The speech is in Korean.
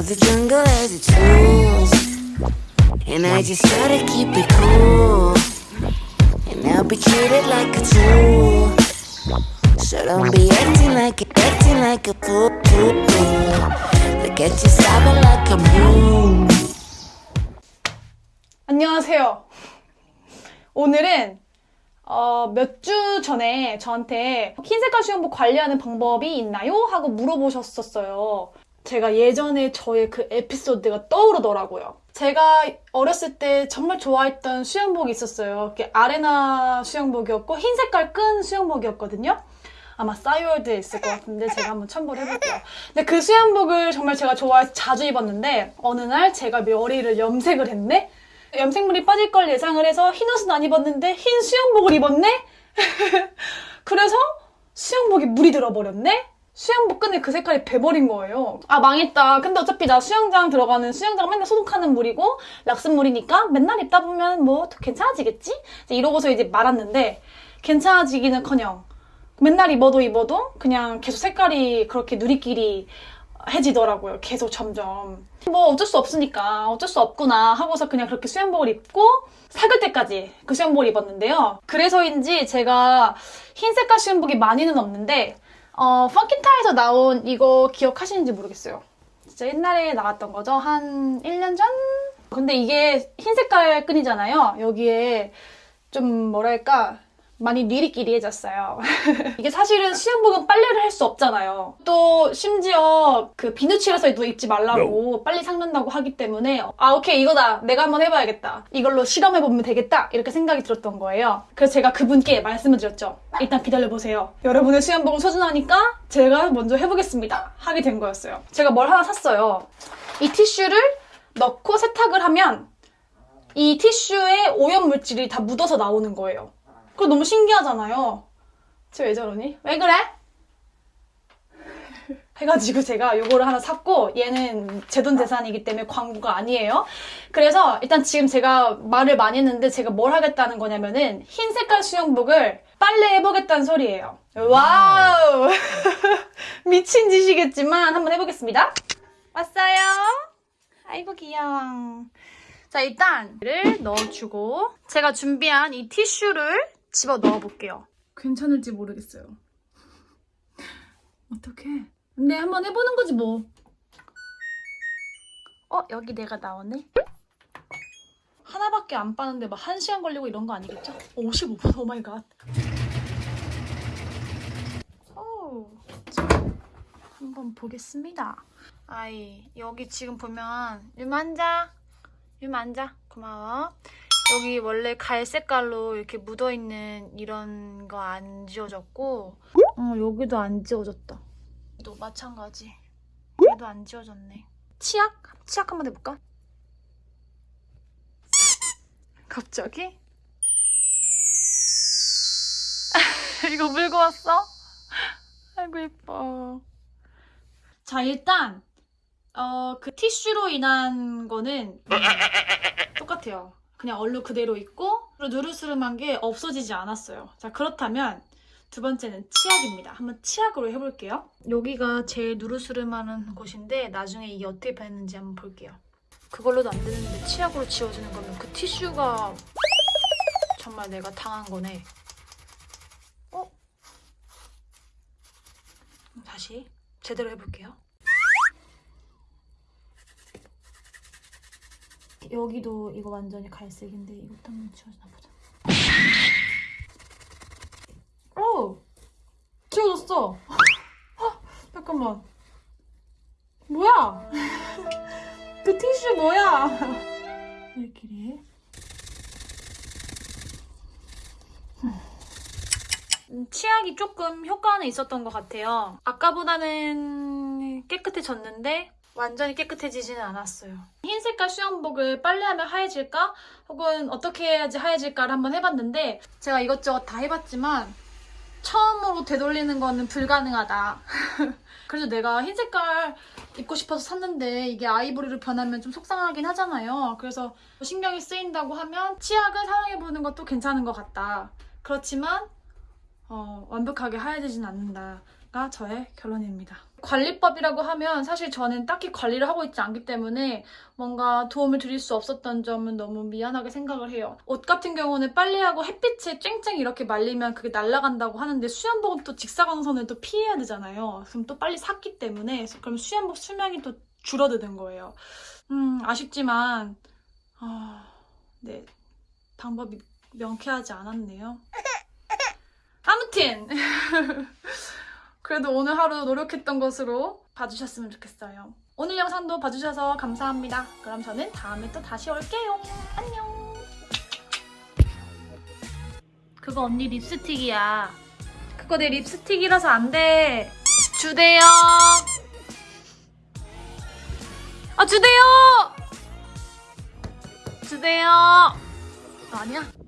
know the jungle has its rules, and I just gotta keep it cool. And I'll be treated like a tool. So don't be acting like acting like a fool. Look at you sobbing like a moon. 안녕하세요. 오늘은 어, 몇 주 전에 저한테 흰색깔 수영복 관리하는 방법이 있나요? 하고 물어보셨었어요. 제가 예전에 저의 그 에피소드가 떠오르더라고요. 제가 어렸을 때 정말 좋아했던 수영복이 있었어요. 그게 아레나 수영복이었고 흰 색깔 끈 수영복이었거든요. 아마 싸이월드에 있을 것 같은데 제가 한번 첨부를 해볼게요. 근데 그 수영복을 정말 제가 좋아해서 자주 입었는데 어느 날 제가 머리를 염색을 했네? 염색물이 빠질 걸 예상을 해서 흰 옷은 안 입었는데 흰 수영복을 입었네? 그래서 수영복에 물이 들어버렸네? 수영복 끈에 그 색깔이 배버린 거예요. 아 망했다. 근데 어차피 나 수영장 들어가는 수영장 맨날 소독하는 물이고 락슨물이니까 맨날 입다 보면 뭐 괜찮아지겠지? 이제 이러고서 이제 말았는데 괜찮아지기는커녕 맨날 입어도 입어도 그냥 계속 색깔이 그렇게 누리끼리 해지더라고요. 계속 점점. 뭐 어쩔 수 없으니까 어쩔 수 없구나 하고서 그냥 그렇게 수영복을 입고 사글 때까지 그 수영복을 입었는데요. 그래서인지 제가 흰 색깔 수영복이 많이는 없는데 어, 펑키타에서 나온 이거 기억하시는지 모르겠어요. 진짜 옛날에 나왔던 거죠. 한 1년 전? 근데 이게 흰 색깔 끈이잖아요. 여기에 좀 뭐랄까 많이 니리끼리해졌어요. 이게 사실은 수영복은 빨래를 할 수 없잖아요. 또 심지어 그 비누칠해서 입지 말라고 빨리 삭는다고 하기 때문에 아 오케이 이거다 내가 한번 해봐야겠다. 이걸로 실험해보면 되겠다 이렇게 생각이 들었던 거예요. 그래서 제가 그분께 말씀을 드렸죠. 일단 기다려보세요. 여러분의 수영복은 소중하니까 제가 먼저 해보겠습니다. 하게 된 거였어요. 제가 뭘 하나 샀어요. 이 티슈를 넣고 세탁을 하면 이 티슈에 오염 물질이 다 묻어서 나오는 거예요. 그거 너무 신기하잖아요. 쟤 왜 저러니? 왜 그래? 해가지고 제가 요거를 하나 샀고 얘는 제 돈 제산이기 때문에 광고가 아니에요. 그래서 일단 지금 제가 말을 많이 했는데 제가 뭘 하겠다는 거냐면은 흰 색깔 수영복을 빨래 해보겠다는 소리예요. Wow! 미친 짓이겠지만 한번 해보겠습니다. 왔어요. 아이고 귀여워. 자 일단 를 넣어주고 제가 준비한 이 티슈를 집어 넣어볼게요. 괜찮을지 모르겠어요. 어떡해. 근데 한번 해보는 거지 뭐. 어? 여기 내가 나오네? 하나밖에 안 빠는데 막 한 시간 걸리고 이런 거 아니겠죠? 55분 oh my god. 오, 자, 한번 보겠습니다. 아이 여기 지금 보면 유 앉아. 유 앉아. 고마워. 여기 원래 갈색깔로 이렇게 묻어있는 이런 거 안 지워졌고 어 여기도 안 지워졌다 또 마찬가지 얘도 안 지워졌네 치약? 치약 한번 해볼까? 갑자기? 이거 물고 왔어? 아이고 예뻐 자 일단 어, 그 티슈로 인한 거는 똑같아요 그냥 얼룩 그대로 있고 누르스름한 게 없어지지 않았어요. 자 그렇다면 두 번째는 치약입니다. 한번 치약으로 해볼게요. 여기가 제일 누르스름하는 곳인데 나중에 이게 어떻게 변했는지 한번 볼게요. 그걸로도 안 되는데 치약으로 지워지는 거면 그 티슈가 정말 내가 당한 거네. 어? 다시 제대로 해볼게요. 여기도 이거 완전히 갈색인데 이것도 한번 지워주나 보자. 오! 지워졌어! 헉, 잠깐만. 뭐야? 그 티슈 뭐야? 왜 이렇게 해? 음, 치약이 조금 효과는 있었던 것 같아요. 아까보다는 깨끗해졌는데 완전히 깨끗해지지는 않았어요. 흰 색깔 수영복을 빨래하면 하얘질까? 혹은 어떻게 해야지 하얘질까를 한번 해봤는데 제가 이것저것 다 해봤지만 처음으로 되돌리는 거는 불가능하다. 그래서 내가 흰 색깔 입고 싶어서 샀는데 이게 아이보리로 변하면 좀 속상하긴 하잖아요. 그래서 신경이 쓰인다고 하면 치약을 사용해보는 것도 괜찮은 것 같다. 그렇지만 어, 완벽하게 하얘지진 않는다가 저의 결론입니다. 관리법이라고 하면 사실 저는 딱히 관리를 하고 있지 않기 때문에 뭔가 도움을 드릴 수 없었던 점은 너무 미안하게 생각을 해요. 옷 같은 경우는 빨래하고 햇빛에 쨍쨍 이렇게 말리면 그게 날아간다고 하는데 수연복은 또 직사광선을 또 피해야 되잖아요. 그럼 또 빨리 샀기 때문에 그럼 수연복 수명이 또 줄어드는 거예요. 음 아쉽지만 아, 네 방법이 명쾌하지 않았네요. 아무튼 그래도 오늘 하루 노력했던 것으로 봐주셨으면 좋겠어요. 오늘 영상도 봐주셔서 감사합니다. 그럼 저는 다음에 또 다시 올게요. 안녕. 그거 언니 립스틱이야. 그거 내 립스틱이라서 안 돼. 주대요. 아 주대요. 주대요. 아니야.